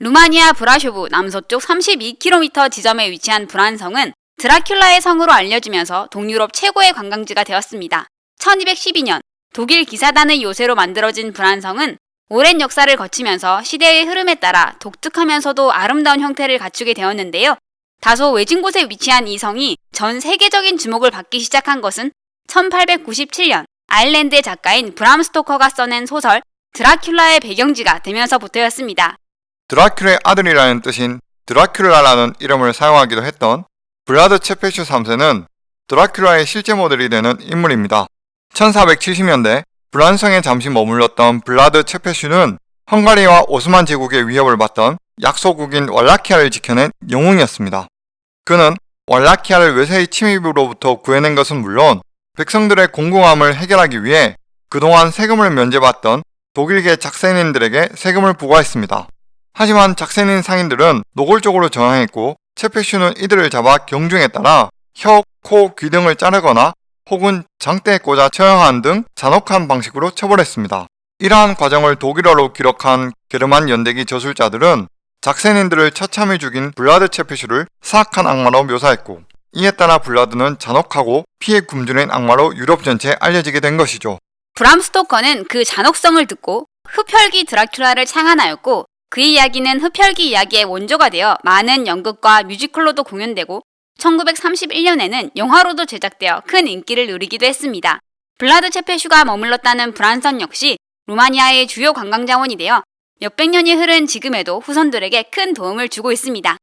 루마니아 브라쇼브 남서쪽 32km 지점에 위치한 브란성은 드라큘라의 성으로 알려지면서 동유럽 최고의 관광지가 되었습니다. 1212년 독일 기사단의 요새로 만들어진 브란성은 오랜 역사를 거치면서 시대의 흐름에 따라 독특하면서도 아름다운 형태를 갖추게 되었는데요. 다소 외진 곳에 위치한 이 성이 전 세계적인 주목을 받기 시작한 것은 1897년 아일랜드의 작가인 브람 스토커가 써낸 소설 드라큘라의 배경지가 되면서부터였습니다. 드라큘의 아들이라는 뜻인 드라큘라라는 이름을 사용하기도 했던 블라드 체페슈 3세는 드라큘라의 실제 모델이 되는 인물입니다. 1470년대 브란성에 잠시 머물렀던 블라드 체페슈는 헝가리와 오스만 제국의 위협을 받던 약소국인 왈라키아를 지켜낸 영웅이었습니다. 그는 왈라키아를 외세의 침입으로부터 구해낸 것은 물론 백성들의 공공함을 해결하기 위해 그동안 세금을 면제받던 독일계 작센인들에게 세금을 부과했습니다. 하지만 작센인 상인들은 노골적으로 저항했고 체페슈는 이들을 잡아 경중에 따라 혀, 코, 귀 등을 자르거나 혹은 장대에 꽂아 처형한 등 잔혹한 방식으로 처벌했습니다. 이러한 과정을 독일어로 기록한 게르만 연대기 저술자들은 작센인들을 처참히 죽인 블라드 체페슈를 사악한 악마로 묘사했고 이에 따라 블라드는 잔혹하고 피에 굶주린 악마로 유럽 전체에 알려지게 된 것이죠. 브람 스토커는 그 잔혹성을 듣고 흡혈귀 드라큘라를 창안하였고 그 이야기는 흡혈귀 이야기의 원조가 되어 많은 연극과 뮤지컬로도 공연되고 1931년에는 영화로도 제작되어 큰 인기를 누리기도 했습니다. 블라드 체페슈가 머물렀다는 브란성 역시 루마니아의 주요 관광 자원이 되어 몇백 년이 흐른 지금에도 후손들에게 큰 도움을 주고 있습니다.